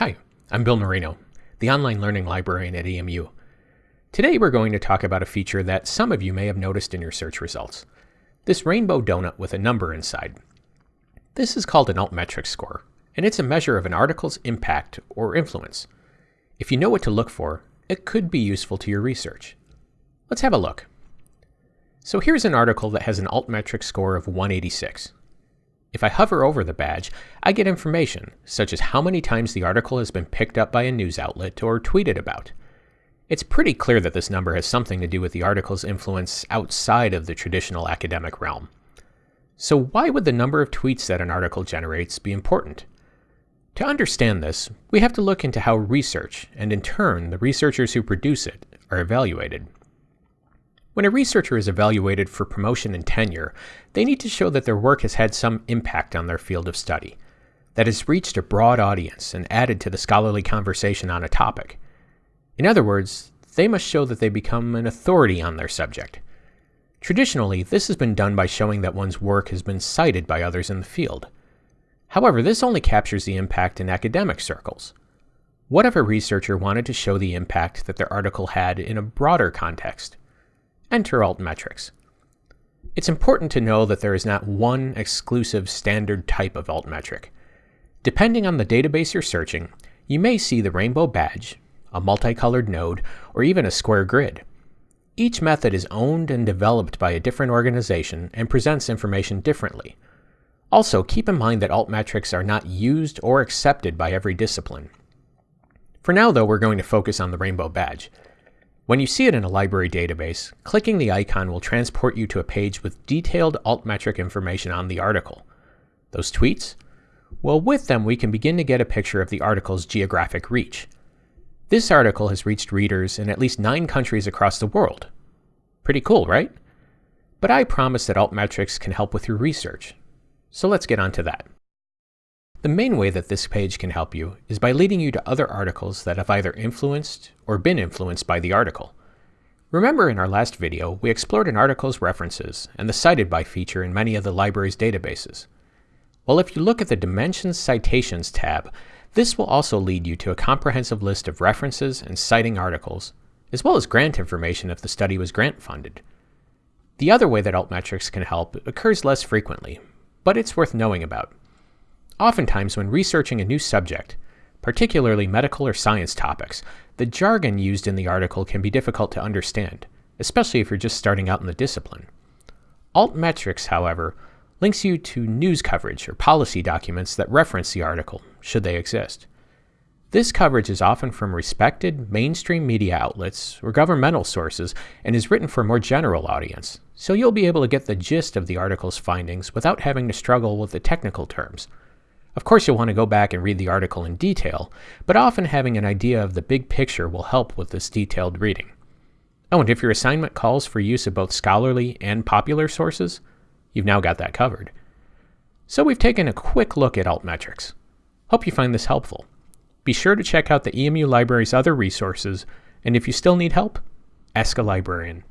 Hi, I'm Bill Marino, the online learning librarian at EMU. Today we're going to talk about a feature that some of you may have noticed in your search results. This rainbow donut with a number inside. This is called an altmetric score, and it's a measure of an article's impact or influence. If you know what to look for, it could be useful to your research. Let's have a look. So here's an article that has an altmetric score of 186. If I hover over the badge, I get information, such as how many times the article has been picked up by a news outlet or tweeted about. It's pretty clear that this number has something to do with the article's influence outside of the traditional academic realm. So why would the number of tweets that an article generates be important? To understand this, we have to look into how research, and in turn the researchers who produce it, are evaluated. When a researcher is evaluated for promotion and tenure, they need to show that their work has had some impact on their field of study, that has reached a broad audience and added to the scholarly conversation on a topic. In other words, they must show that they become an authority on their subject. Traditionally, this has been done by showing that one's work has been cited by others in the field. However, this only captures the impact in academic circles. What if a researcher wanted to show the impact that their article had in a broader context? Enter altmetrics. It's important to know that there is not one exclusive standard type of altmetric. Depending on the database you're searching, you may see the rainbow badge, a multicolored node, or even a square grid. Each method is owned and developed by a different organization and presents information differently. Also, keep in mind that altmetrics are not used or accepted by every discipline. For now, though, we're going to focus on the rainbow badge. When you see it in a library database, clicking the icon will transport you to a page with detailed altmetric information on the article. Those tweets? Well, with them we can begin to get a picture of the article's geographic reach. This article has reached readers in at least nine countries across the world. Pretty cool, right? But I promise that altmetrics can help with your research. So let's get on to that. The main way that this page can help you is by leading you to other articles that have either influenced or been influenced by the article. Remember in our last video, we explored an article's references and the cited by feature in many of the library's databases. Well, if you look at the Dimensions Citations tab, this will also lead you to a comprehensive list of references and citing articles, as well as grant information if the study was grant funded. The other way that altmetrics can help occurs less frequently, but it's worth knowing about. Oftentimes, when researching a new subject, particularly medical or science topics, the jargon used in the article can be difficult to understand, especially if you're just starting out in the discipline. Altmetrics, however, links you to news coverage or policy documents that reference the article, should they exist. This coverage is often from respected mainstream media outlets or governmental sources and is written for a more general audience, so you'll be able to get the gist of the article's findings without having to struggle with the technical terms. Of course, you'll want to go back and read the article in detail, but often having an idea of the big picture will help with this detailed reading. Oh, and if your assignment calls for use of both scholarly and popular sources, you've now got that covered. So we've taken a quick look at altmetrics. Hope you find this helpful. Be sure to check out the EMU Library's other resources, and if you still need help, ask a librarian.